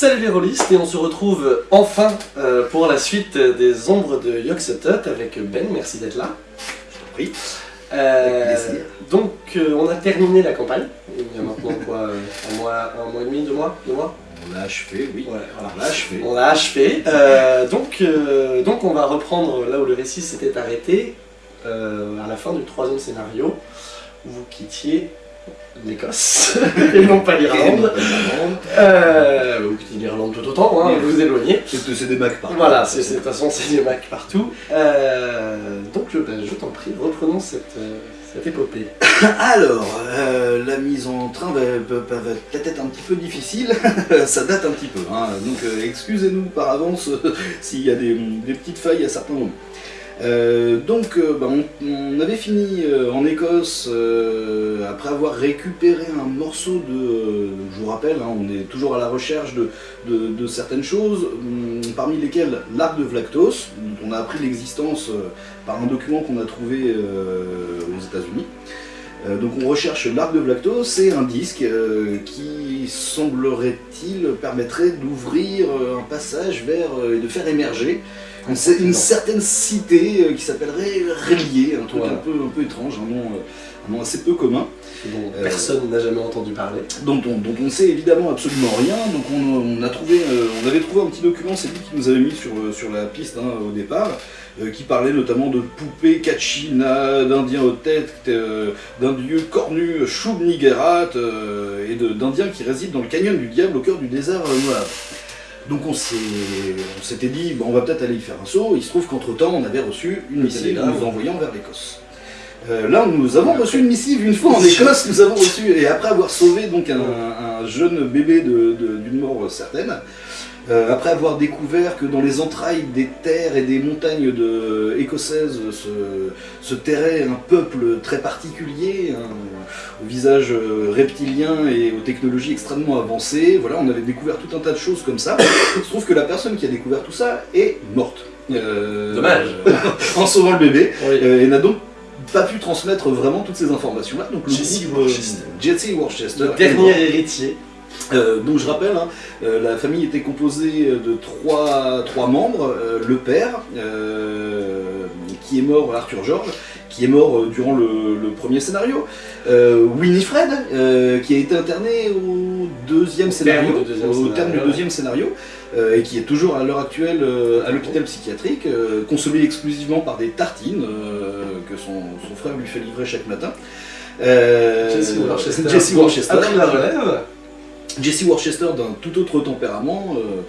Salut les rôlistes et on se retrouve enfin euh, pour la suite des ombres de Yoxotot avec Ben, merci d'être là. Je t'en prie. Euh, donc euh, on a terminé la campagne, il y a maintenant quoi, un, mois, un mois et demi, deux mois, deux mois? On l'a achevé, oui. Ouais, voilà. On l'a achevé. On l'a achevé, donc, donc on va reprendre là où le récit s'était arrêté, à la fin du troisième scénario, où vous quittiez l'Écosse, et non pas l'Irlande. Euh, l'Irlande tout autant, hein, vous éloignez. C'est des Macs par Voilà, de toute façon c'est des Macs partout. Euh, donc je, ben, je t'en prie, reprenons cette, euh, cette épopée. Alors, euh, la mise en train va, va- va- peut-être être un petit peu difficile, ça date un petit peu, hein. donc excusez-nous par avance s'il y a des, des petites failles à certains moments. Euh, donc, euh, bah, on, avait fini euh, en Écosse après avoir récupéré un morceau de. je vous rappelle, hein, on est toujours à la recherche de, certaines choses, hum, parmi lesquelles l'arc de Vlactos, dont on a appris l'existence par un document qu'on a trouvé aux États-Unis. Euh, donc on recherche l'arc de Vlactos, c'est un disque qui semblerait-il permettrait d'ouvrir un passage vers et de faire émerger une, une certaine cité euh, qui s'appellerait Rélier, un truc un, peu, un peu étrange, un nom, euh, un nom assez peu commun, dont Euh, personne n'a jamais entendu parler. dont on, dont on sait évidemment absolument rien. Donc on, on a trouvé, euh, on avait trouvé un petit document, c'est lui qui nous avait mis sur, sur la piste hein, au départ, euh, qui parlait notamment de poupées Kachina, d'indiens aux têtes, d'un dieu cornu Shub-Niggurath, euh, et d'indiens qui résident dans le canyon du diable au cœur du désert Moab. Donc on s'est- on s'était dit, bon, on va peut-être aller y faire un saut. Il se trouve qu'entre temps, on avait reçu une missive nous envoyant vers l'Écosse. Euh, là, nous avons reçu une missive une fois en Écosse. Nous avons reçu et après avoir sauvé donc un, un jeune bébé de- de- d'une mort certaine, euh, après avoir découvert que dans les entrailles des terres et des montagnes de, écossaises se, se terrait un peuple très particulier, un- au visage euh, reptilien et aux technologies extrêmement avancées. Voilà, on avait découvert tout un tas de choses comme ça. Il se trouve que la personne qui a découvert tout ça est morte. Euh, Dommage. en sauvant le bébé. Oui. Euh, et n'a donc pas pu transmettre vraiment toutes ces informations-là. Donc le Jesse Worcester. Jesse Worcester. Le dernier héritier. Euh, donc je rappelle, hein, euh, la famille était composée de trois, trois membres. Euh, le père, euh, qui est mort, Arthur George, qui est mort durant le, le premier scénario. Winifred, qui a été interné au deuxième scénario, terme deuxième au scénario, terme du deuxième scénario, et qui est toujours à l'heure actuelle à l'hôpital psychiatrique, consommé exclusivement par des tartines que son, son frère lui fait livrer chaque matin. Jesse Worcester. Jesse Worcester. Après la relève. Jesse Worcester d'un tout autre tempérament, euh,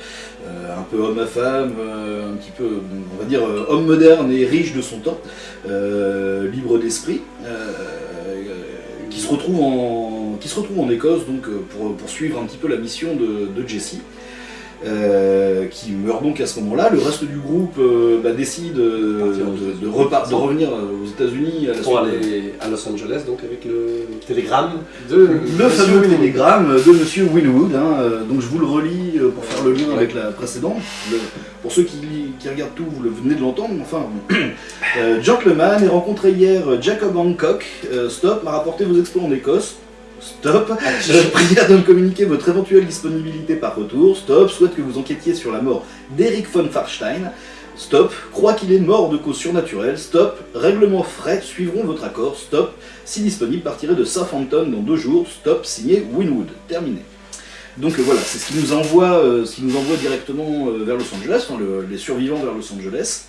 euh, un peu homme à femme, euh, un petit peu, on va dire, homme moderne et riche de son temps, libre d'esprit, qui, se retrouve en, qui se retrouve en Écosse donc, pour, pour suivre un petit peu la mission de, de Jesse. Euh, qui meurt donc à ce moment-là. Le reste du groupe euh, bah, décide euh, de, de, États-Unis. repart- de revenir aux États-Unis à Pour aller Los Angeles, donc avec le télégramme de le Monsieur fameux Winwood. télégramme de Monsieur Winwood, hein, donc je vous le relis pour faire le lien avec la précédente. Le- pour ceux qui, qui regardent tout, vous le venez de l'entendre, enfin. Gentleman, et rencontré hier Jacob Hancock. Stop, m'a rapporté vos exploits en Écosse. Stop. Je prière de me communiquer votre éventuelle disponibilité par retour. Stop. Souhaite que vous enquêtiez sur la mort d'Eric von Farstein. Stop. Croit qu'il est mort de cause surnaturelle. Stop. Règlement frais suivront votre accord. Stop. Si disponible, partirez de Southampton dans deux jours. Stop. Signé Winwood. Terminé. Donc euh, voilà, c'est ce qui nous envoie, euh, directement euh, vers Los Angeles, les survivants vers Los Angeles.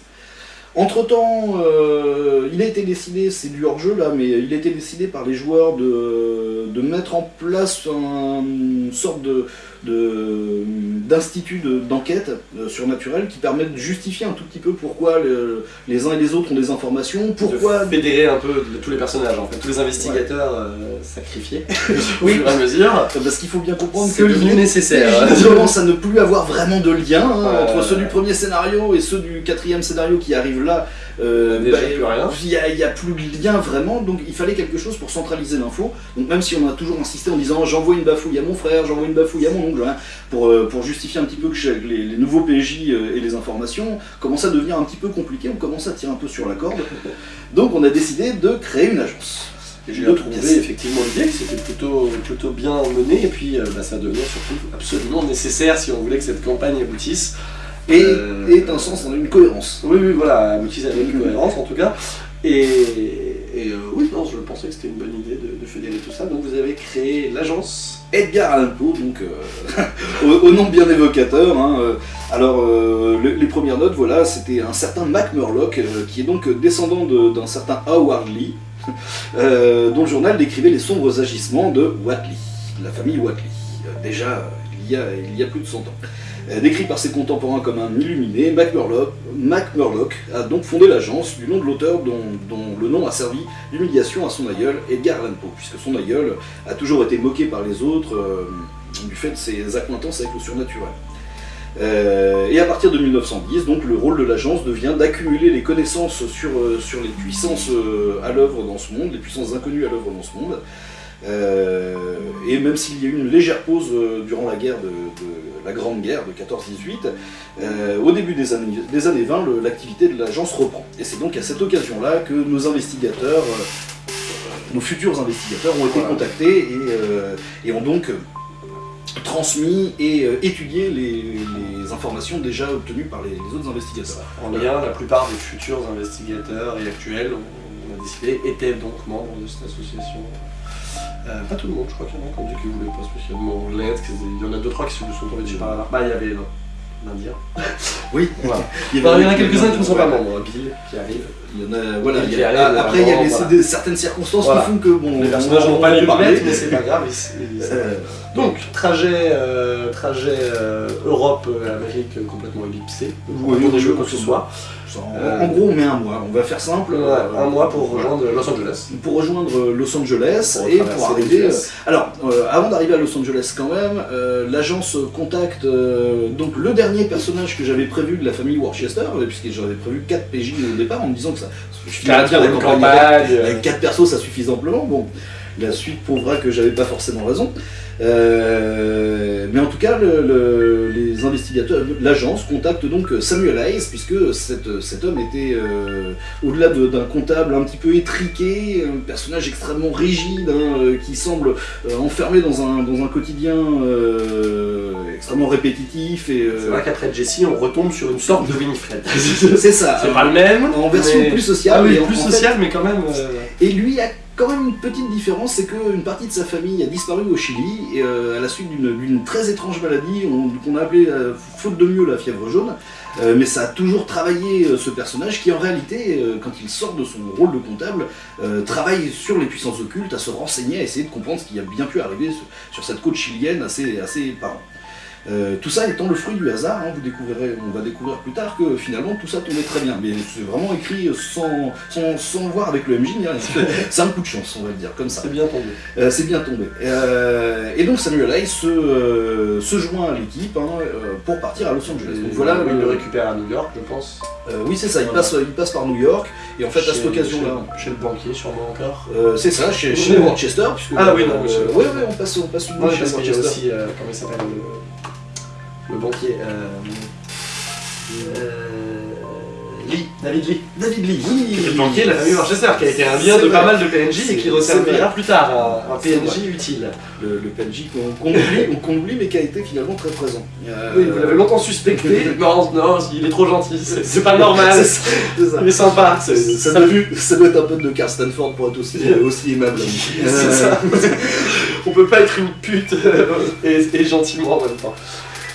Entre temps, il a été décidé, c'est du hors-jeu là, mais il a été décidé par les joueurs de, mettre en place un- une sorte de de- d'institut de- d'enquête euh, surnaturelle qui permet de justifier un tout petit peu pourquoi le- les uns et les autres ont des informations, pourquoi de fédérer un peu de- tous les personnages, en fait, tous les investigateurs euh, sacrifiés au Oui. fur et à mesure. parce qu'il faut bien comprendre que devenu nécessaire. PJ commencent à ne plus avoir vraiment de lien hein, entre ceux du premier scénario et ceux du quatrième scénario qui arrivent là. Euh, Déjà plus rien. Il n'y a, plus de lien vraiment, donc il fallait quelque chose pour centraliser l'info. Donc même si on a toujours insisté en disant j'envoie une bafouille à mon frère, j'envoie une bafouille à mon oncle, hein, pour, euh, pour justifier un petit peu que les, les nouveaux PJ euh, et les informations commençaient à devenir un petit peu compliqué, on commençait à tirer un peu sur la corde. Donc on a décidé de créer une agence. J'ai trouvé effectivement l'idée que c'était plutôt, plutôt bien mené et puis bah, ça devenait surtout absolument nécessaire si on voulait que cette campagne aboutisse. Et, Euh, et un sens, une cohérence. Oui, oui, voilà, aboutisse avec une cohérence en tout cas. Et, et, euh, oui, non, je pensais que c'était une bonne idée de, de fédérer tout ça. Donc vous avez créé l'agence. Edgar Allan Poe, donc euh, au, au nom bien évocateur. hein, euh, alors, le- les premières notes, voilà, c'était un certain Mac Murlock, qui est donc descendant de- d'un certain Howard Lee, dont le journal décrivait les sombres agissements de Watley, la famille Watley. Déjà, il y, a, plus de 100 ans. Euh, décrit par ses contemporains comme un illuminé, Mac Murlock, Mac Murlock a donc fondé l'agence du nom de l'auteur dont, le nom a servi d'humiliation à son aïeul, Edgar Allan Poe, puisque son aïeul a toujours été moqué par les autres euh, du fait de ses accointances avec le surnaturel. Euh, et à partir de 1910, donc le rôle de l'agence devient d'accumuler les connaissances sur, les puissances à l'œuvre dans ce monde, les puissances inconnues à l'œuvre dans ce monde. Euh, et même s'il y a eu une légère pause euh, durant la guerre de, de- la Grande Guerre de 14-18, euh, au début des années, des années 20, le- l'activité de l'agence reprend. Et c'est donc à cette occasion-là que nos investigateurs, nos futurs investigateurs ont été contactés et, euh, et ont donc transmis et euh, étudié les, les informations déjà obtenues par les, les autres investigateurs. En lien, la plupart des futurs investigateurs et actuels, on a décidé, étaient donc membres de cette association. Euh, pas tout le monde, je crois qu'il y en a qui ont dit qu'ils voulaient pas spécialement qu'ils- il y en a deux trois qui se sont tombés dessus par hasard. Bah, il y avait l'Indien. Oui, Voilà. il y en a quelques-uns qui ne sont pas Ouais. membres. Bill qui arrive. Il y en a, voilà, Et il y qui a- arrive après il y a les- voilà. certaines circonstances Voilà. qui font que bon, Les personnages on- n'ont pas on lieu mettre, mais c'est pas grave. ils- Euh, Donc, trajet, euh, trajet euh, Europe-Amérique complètement ellipsé. Pour des oui, jeux oui, quoi que ce soit. En, Euh, en gros, on met un mois. On va faire simple. Ouais, euh, un mois pour voilà. rejoindre Los Angeles. Pour rejoindre Los Angeles Pour et pour arriver. Alors, euh, avant d'arriver à Los Angeles quand même, euh, l'agence contacte euh, donc le dernier personnage que j'avais prévu de la famille Worcester, euh, puisque j'avais prévu 4 PJ au départ en me disant que ça je la campagne avec- avec 4 persos ça suffit amplement. Bon, la suite prouvera que j'avais pas forcément raison. Euh, mais en tout cas, le- le- les investigateurs, l'agence contacte donc Samuel Hayes, puisque cet, cet homme était, euh, au-delà de- d'un comptable un petit peu étriqué, un personnage extrêmement rigide, hein, euh, qui semble euh, enfermé dans un, dans un quotidien euh, extrêmement répétitif. Et, euh, C'est vrai qu'après Jesse, on retombe sur une sorte de Winifred. c'est ça. C'est pas le même. En version mais- plus sociale. Ah oui, en- plus en fait, social, mais quand même. euh, Et lui a quand même une petite différence, c'est qu'une partie de sa famille a disparu au Chili euh, à la suite d'une très étrange maladie on- qu'on a appelée, euh, faute de mieux, la fièvre jaune. Euh, mais ça a toujours travaillé ce personnage qui en réalité, quand il sort de son rôle de comptable, travaille sur les puissances occultes, à se renseigner, à essayer de comprendre ce qui a bien pu arriver sur, cette côte chilienne à ses. Euh, tout ça étant le fruit du hasard, hein, vous découvrirez, on va découvrir plus tard que finalement tout ça tombait très bien, mais c'est vraiment écrit sans, sans, sans voir avec le MJ, rien. c'est un coup de chance, on va le dire comme ça. C'est bien tombé. Euh, c'est bien tombé. Euh, et donc Samuel Hayes se, se joint à l'équipe hein, pour partir à Los Angeles. Donc voilà, il le- le récupère à New York, je pense. oui c'est ça, il Voilà. passe, il passe par New York, et en fait à Chez- cette occasion-là, Chez, chez le banquier, sûrement encore. c'est ça, chez, chez puisque Ah oui, non, oui, ouais, on passe, on passe une Ouais, chez Rochester. aussi, comment il s'appelle, le, banquier. Euh, euh, Lee, David Lee. David Lee, oui, le banquier de la famille Worcester, qui a été un lien C'est de vrai. pas mal de PNJ et qui resservira plus tard, un, un C'est PNJ utile. le, le PNJ qu'on qu'on oublie, mais qui a été finalement très présent. Euh, Oui, vous l'avez longtemps suspecté. non, non, il est trop gentil, c'est pas normal. c'est ça. Il est sympa. Ça, c'est- ça ça doit, ça doit être un peu de Carl Stanford pour être aussi, aussi aimable. C'est ça. On peut pas être une pute euh, et, et gentiment en même temps.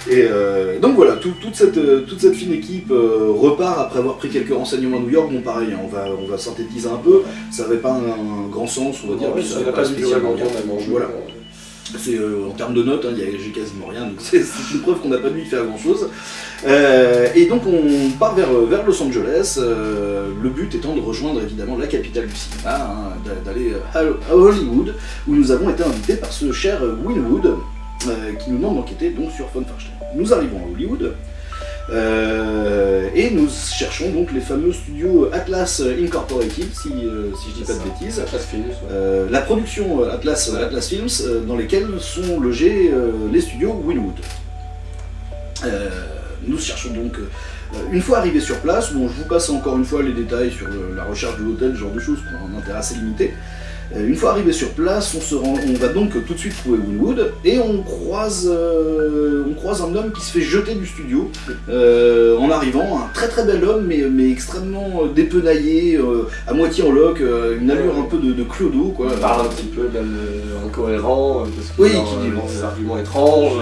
Et euh, donc voilà, tout- toute, cette, euh, toute cette fine équipe euh, repart après avoir pris quelques renseignements à New York. Bon, pareil, hein, on, va, on va synthétiser un peu. Ça n'avait pas un, un grand sens, on va dire. Ouais, puis ça n'a pas spécialement- longtemps même en jeu. Voilà. C'est euh, en termes de notes, hein, j'ai quasiment rien, donc c'est une preuve qu'on n'a pas dû y faire grand chose. et donc on part vers, vers Los Angeles, euh, le but étant de rejoindre évidemment la capitale du cinéma, hein, d'a- d'aller à Hollywood, où nous avons été invités par ce cher Winwood, qui nous demande d'enquêter donc sur Von Farstein. Nous arrivons à Hollywood. euh, et nous cherchons donc les fameux studios Atlas Incorporated, si, euh, si je dis pas de bêtises. Phoenix, ouais. Euh, la production euh, Atlas, euh, Atlas Films, euh, dans lesquels sont logés euh, les studios Winwood. Euh, nous cherchons donc, euh, une fois arrivés sur place, bon, je vous passe encore une fois les détails sur le- la recherche de l'hôtel, ce genre de choses, pour un intérêt assez limité. Euh, Une fois arrivé sur place, on, se rend- on va donc tout de suite trouver Winwood et on croise, euh, on croise un homme qui se fait jeter du studio euh, en arrivant, un très très bel homme mais, mais extrêmement dépenaillé, euh, à moitié en euh, une allure un peu de, de Clodo quoi. On parle un petit peu même incohérent, parce que Oui, qui dit- des arguments étranges,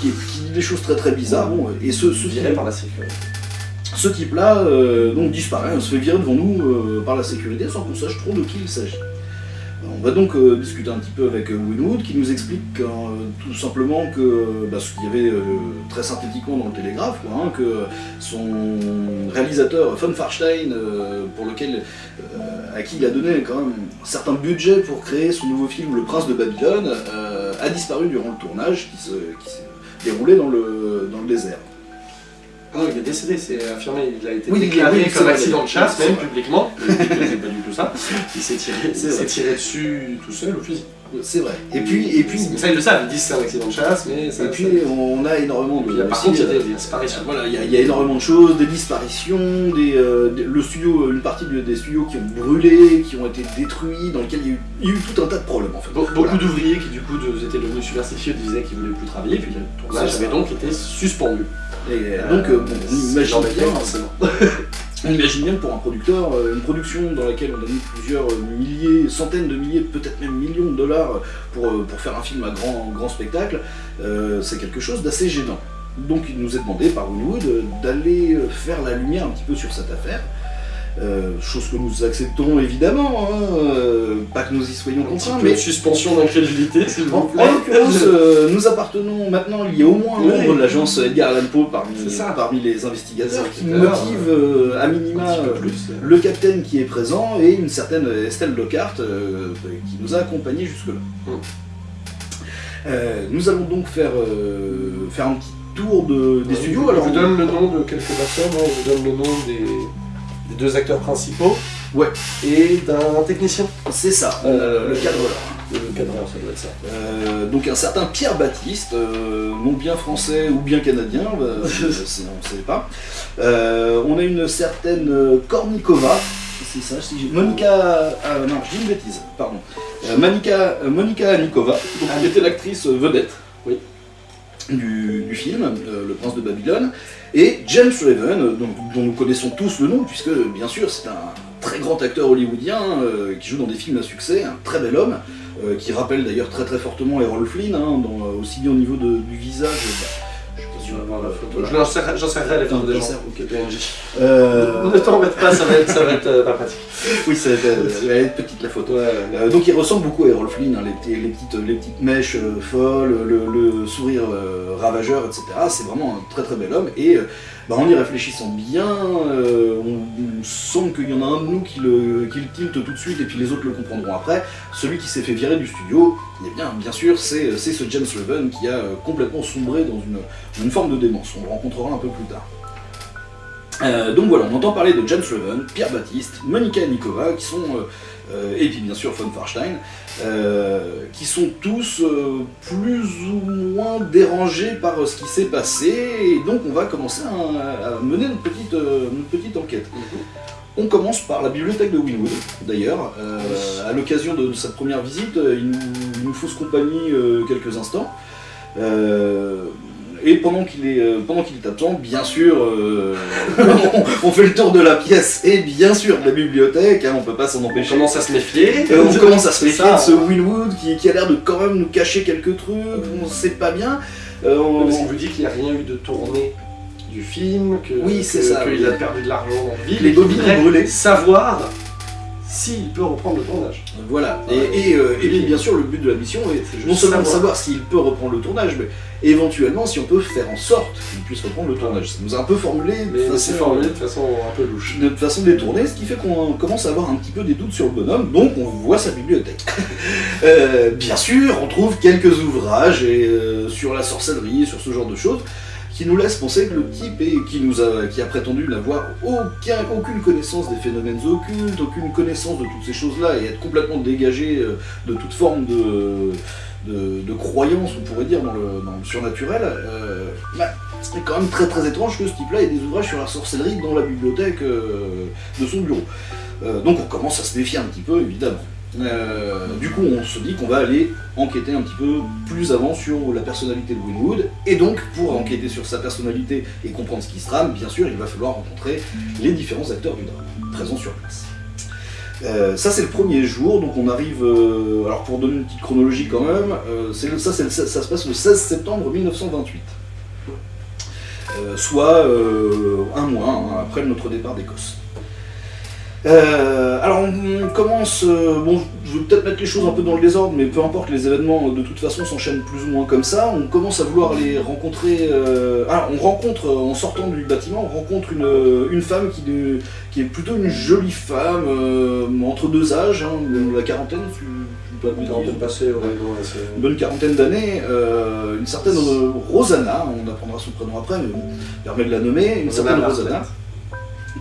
qui, qui dit des choses très très bizarres. Bon, et ce, ce, viré par la sécurité. ce type-là donc disparaît, on se fait virer devant nous par la sécurité sans qu'on sache trop de qui il s'agit. On va donc euh, discuter un petit peu avec euh, Winwood qui nous explique euh, tout simplement que bah, ce qu'il y avait très synthétiquement dans le télégraphe, hein, que son réalisateur Von Farstein, pour lequel, à qui il a donné quand même un certain budget pour créer son nouveau film Le Prince de Babylone, a disparu durant le tournage qui se, qui s'est le, dans le désert. Non, il est décédé, c'est affirmé, il a été Oui, déclaré oui, comme accident de chasse, même publiquement. Il c'est pas du tout ça. Il s'est tiré, il tiré dessus tout seul au fusil. C'est vrai. Et puis, et puis, ça, ils le savent, ils disent c'est un accident de chasse, mais ça. Et puis on a énormément de. par aussi, contre, il y a euh, des des disparitions. Voilà, il y, a- il y a énormément de choses, des disparitions, des, euh, le studio, une partie de- des studios qui ont brûlé, qui ont été détruits, dans lesquels il y a eu, il y a eu tout un tas de problèmes en fait. Be- Beaucoup d'ouvriers qui du coup de- étaient devenus superstitieux disaient qu'ils voulaient plus travailler, puis le tournage avait donc été suspendu. Et donc euh, bon, on imagine bien, forcément. on imagine bien pour un producteur, euh, une production dans laquelle on a mis plusieurs milliers, centaines de milliers, peut-être même millions de dollars pour, euh, faire un film à grand, grand spectacle, euh, c'est quelque chose d'assez gênant. Donc il nous est demandé par Hollywood d'aller faire la lumière un petit peu sur cette affaire. Euh, chose que nous acceptons évidemment, hein, euh, pas que nous y soyons contraints, mais suspension d'incrédulité, s'il en, vous en plaît. l'occurrence, euh, nous appartenons maintenant, il y a au moins un Oui. membre de l'agence Edgar Allan Poe parmi, ça. parmi les investigateurs qui motive à minima plus. le capitaine qui est présent et une certaine Estelle Lockhart qui nous a accompagnés jusque-là. Mm. Nous allons donc faire, faire un petit tour de, des studios. Alors, je vous donne le nom de quelques personnes, hein. je vous donne le nom des, des deux acteurs principaux. Ouais. Et d'un technicien. c'est ça, Euh, le cadreur. Le cadreur, ça doit être ça. Euh, donc un certain Pierre Baptiste, euh, non bien français ou bien canadien, on ne sait pas. On a une certaine Kornikova, c'est ça, si j'ai- Monica, ah, non, je dis une bêtise, pardon. Monica, Monica Nikova, donc, qui était l'actrice vedette Oui. Du, film, euh, Le Prince de Babylone, et James Raven, euh, dont nous connaissons tous le nom, puisque bien sûr c'est un très grand acteur hollywoodien euh, qui joue dans des films à succès, un très bel homme, qui rappelle d'ailleurs très très fortement Errol Flynn, hein, aussi bien au niveau du visage. Tu vas va voir la photo. Les photos des gens. ok. Euh, Ne t'en embête pas, ça va être, ça va être euh, pas pratique. oui, ça va être, va être petite la photo. Ouais, Euh, donc il ressemble beaucoup à Errol Flynn, hein, les, petits- les petites, les petites mèches euh, folles, le, le sourire euh, ravageur, etc. C'est vraiment un très très bel homme. Et euh, bah, en y réfléchissant bien, euh, on, on sent qu'il y en a un de nous qui le, qui le tilte tout de suite et puis les autres le comprendront après. Celui qui s'est fait virer du studio, eh bien, bien sûr, c'est c'est ce James Raven qui a euh, complètement sombré dans une, une forme de démence. On le rencontrera un peu plus tard. Euh, donc voilà, on entend parler de James Raven, Pierre Baptiste, Monica Nikova, qui sont, euh, euh, et puis bien sûr Von Farstein, euh, qui sont tous euh, plus ou moins dérangés par euh, ce qui s'est passé, et donc on va commencer à, mener notre petite, euh, enquête. On commence par la bibliothèque de Winwood, d'ailleurs. Euh, à l'occasion de, de cette première visite, euh, il nous, il nous fausse compagnie euh, quelques instants. Euh, et pendant qu'il est, pendant qu'il est absent, bien sûr, on, on fait le tour de la pièce et bien sûr de la bibliothèque, hein, on peut pas s'en On empêcher. commence à se méfier. On commence à se méfier de ce Winwood qui, qui a l'air de quand même nous cacher quelques trucs, on sait pas bien. On- Parce qu'il vous dit qu'il n'y a rien eu de tournée du film, que, Oui, c'est que- ça, qu'il oui. a perdu de l'argent dans le vide, Les bobines ont brûlé. Savoir s'il peut reprendre le tournage. Voilà, et, et, euh, et puis bien sûr le but de la mission est non seulement de savoir. s'il peut reprendre le tournage, mais éventuellement si on peut faire en sorte qu'il puisse reprendre le tournage. Ça nous a un peu formulé Mais c'est formulé de façon un peu louche. de façon détournée, ce qui fait qu'on commence à avoir un petit peu des doutes sur le bonhomme, donc on voit sa bibliothèque. Euh, bien sûr, on trouve quelques ouvrages et, euh, sur la sorcellerie, sur ce genre de choses, qui nous laissent penser que le type qui, a, prétendu n'avoir aucun, aucune connaissance des phénomènes occultes, aucune connaissance de toutes ces choses-là, et être complètement dégagé euh, de toute forme de, croyance, on pourrait dire, dans le, dans surnaturel, euh, bah, c'est quand même très très étrange que ce type-là ait des ouvrages sur la sorcellerie dans la bibliothèque euh, de son bureau. Donc on commence à se méfier un petit peu, évidemment. Euh, du coup, on se dit qu'on va aller enquêter un petit peu plus avant sur la personnalité de Winwood. Et donc, pour enquêter sur sa personnalité et comprendre ce qui se trame, bien sûr, il va falloir rencontrer les différents acteurs du drame présents sur place. Euh, ça c'est le premier jour, donc on arrive, euh, alors pour donner une petite chronologie quand même, ça, se passe le 16 septembre 1928. Euh, soit un mois hein, après notre départ d'Écosse. Euh, alors on commence, euh, bon je vais peut-être mettre les choses un peu dans le désordre, mais peu importe, les événements de toute façon s'enchaînent plus ou moins comme ça. On commence à vouloir les rencontrer. euh, ah, on rencontre, en sortant du bâtiment, on rencontre une, une femme qui, de- qui est plutôt une jolie femme, entre deux âges, hein, la quarantaine, tu, tu peux pas me Dans dire. le passé, ouais, non, ouais, c'est- une bonne quarantaine d'années, une certaine Rosanna, on apprendra son prénom après, mais bon, permet de la nommer, une certaine. Rosanna,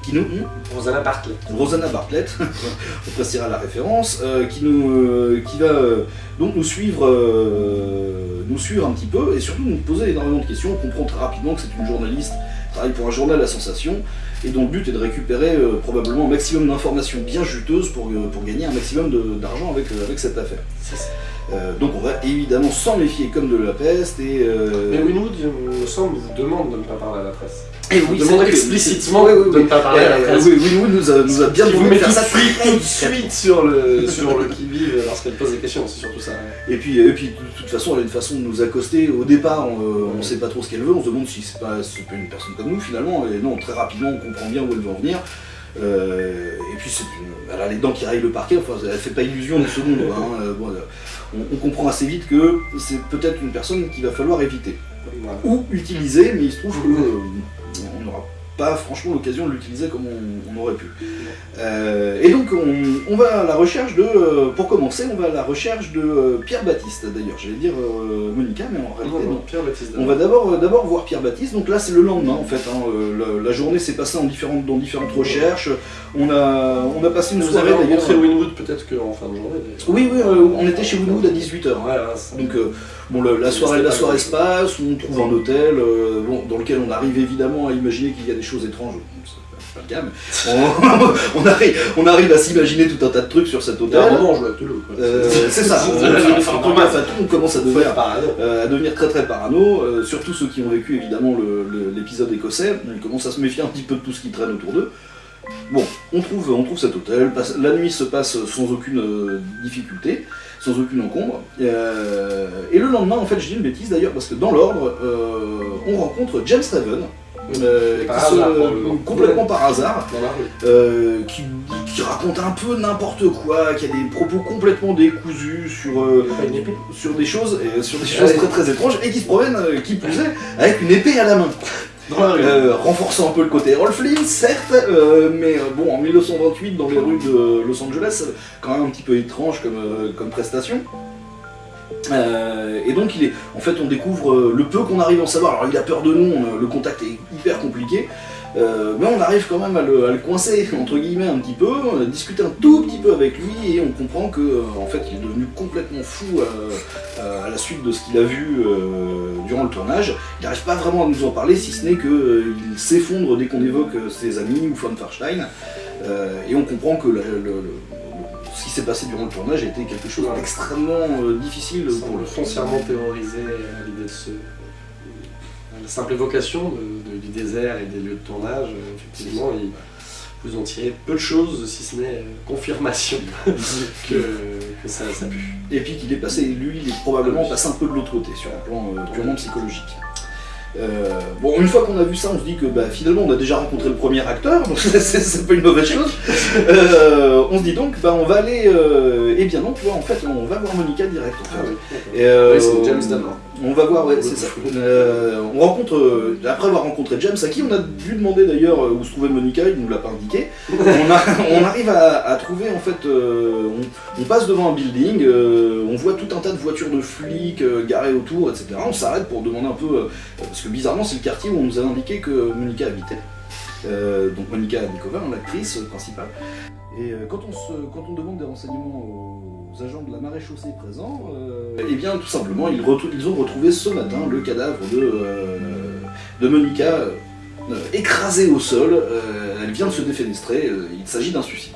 qui nous, hmm, Rosanna Bartlett. Rosanna Bartlett, on précisera la référence, euh, qui, nous, euh, qui va euh, donc nous suivre, nous suivre un petit peu et surtout nous poser énormément de questions. On comprend très rapidement que c'est une journaliste, qui travaille pour un journal à sensation et dont le but est de récupérer euh, probablement un maximum d'informations bien juteuses pour, euh, pour gagner un maximum d'argent avec, euh, avec cette affaire. Euh, donc on va évidemment s'en méfier comme de la peste et... euh, Mais Winwood, il me semble, vous demande de ne pas parler à la presse. et Vous oui, demande explicitement Oui, oui, de ne pas parler à la Euh, presse. oui, Winwood nous a, nous a bien demandé de tout faire ça tout de suite sur le, sur le qui-vive lorsqu'elle pose des questions, c'est surtout ça. Et puis, et puis de toute façon, elle a une façon de nous accoster. Au départ, on ne sait pas trop ce qu'elle veut, on se demande si c'est pas, c'est pas une personne comme nous finalement. Et non, très rapidement, on comprend bien où elle veut en venir. Euh, et puis, elle a les dents qui raillent le parquet, enfin, elle fait pas illusion une seconde. hein. Euh, bon, on, on comprend assez vite que c'est peut-être une personne qu'il va falloir éviter. Voilà. Ou utiliser, mais il se trouve que euh, pas franchement l'occasion de l'utiliser comme on, on aurait pu. Euh, et donc on, on va à la recherche de, euh, pour commencer, on va à la recherche de euh, Pierre Baptiste d'ailleurs, j'allais dire Monica, mais en réalité Non, non. non, Pierre Baptiste. On va d'abord d'abord voir Pierre Baptiste, donc là c'est le lendemain en fait, hein, la, la journée s'est passée en différentes, dans différentes recherches, on a, on a passé une Vous soirée d'ailleurs. Winwood peut-être qu'en fin de journée. Oui, oui, on était chez Winwood à 18h. Ouais, ouais, c'est- Donc euh, bon, le- la soirée, la soirée se passe, on trouve un hôtel euh, bon, dans lequel on arrive évidemment à imaginer qu'il y a des choses étranges. Pas le cas, mais on, on arrive, on arrive à s'imaginer tout un tas de trucs sur cet hôtel. on joue. Euh, c'est ça, on, commence à devenir, euh, à devenir très très parano, surtout ceux qui ont vécu évidemment l'épisode écossais, ils commencent à se méfier un petit peu de tout ce qui traîne autour d'eux. Bon, on trouve, on trouve cet hôtel, la nuit se passe sans aucune difficulté, sans aucune encombre, Euh, et le lendemain, en fait, je dis une bêtise d'ailleurs, parce que dans l'ordre, euh, on rencontre James Raven, euh, qui se- hasard, complètement par hasard, qui, qui raconte un peu n'importe quoi, qui a des propos complètement décousus sur, sur des choses, et sur des choses très très étranges, et qui se promène, qui plus est, avec une épée à la main. Euh, renforçant un peu le côté Rolf certes, euh, mais euh, bon, en 1928, dans les rues de Los Angeles, quand même un petit peu étrange comme, comme prestation. Et donc, il est, en fait, on découvre le peu qu'on arrive à en savoir. Alors, il a peur de nous, le contact est hyper compliqué, euh, mais on arrive quand même à le, à le coincer, entre guillemets, un petit peu, on a discuté un tout petit peu avec lui, et on comprend que, euh, en fait, il est devenu complètement fou euh, à la suite de ce qu'il a vu durant le tournage. Il n'arrive pas vraiment à nous en parler, si ce n'est qu'il s'effondre dès qu'on évoque ses amis ou von Farstein, et on comprend que le- le- le- ce qui s'est passé durant le tournage a été quelque chose d'extrêmement euh, difficile pour le foncièrement terrorisé à l'idée de ce. La simple évocation de- de- du désert et des lieux de tournage, euh, effectivement, ils vous ont tiré peu de choses, si ce n'est euh, confirmation que, que ça, ça pue. Et puis qu'il est passé, lui, il est probablement passé un peu de l'autre côté sur un plan euh, purement psychologique. Euh, bon, une fois qu'on a vu ça, on se dit que bah, finalement on a déjà rencontré le premier acteur, donc c'est- pas une mauvaise chose. Euh, on se dit donc, bah, on va aller. Euh, eh bien non, tu vois, en fait, on va voir Monica direct. En fait. Et, Oui, c'est James d'abord. On va voir, ouais, c'est ça. Euh, on rencontre, euh, après avoir rencontré James, à qui on a dû demander d'ailleurs euh, où se trouvait Monica, il nous l'a pas indiqué. on, a- on arrive à, à trouver, en fait, euh, on, on passe devant un building, on voit tout un tas de voitures de flics garées autour, etc. On s'arrête pour demander un peu, parce que bizarrement, c'est le quartier où on nous a indiqué que Monica habitait. Donc Monica Nikova, hein, l'actrice principale. Et quand, on se, quand on demande des renseignements aux agents de la présents, euh, eh bien tout simplement ils, ont retrouvé ce matin le cadavre de, euh, Monica euh, écrasée au sol. Elle vient de se défenestrer, il s'agit d'un suicide.